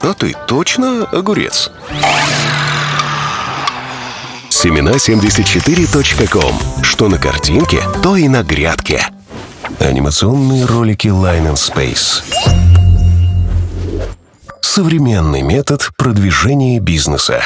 А ты точно огурец? Семена74.ком. Что на картинке, то и на грядке. Анимационные ролики Line and Space. Современный метод продвижения бизнеса.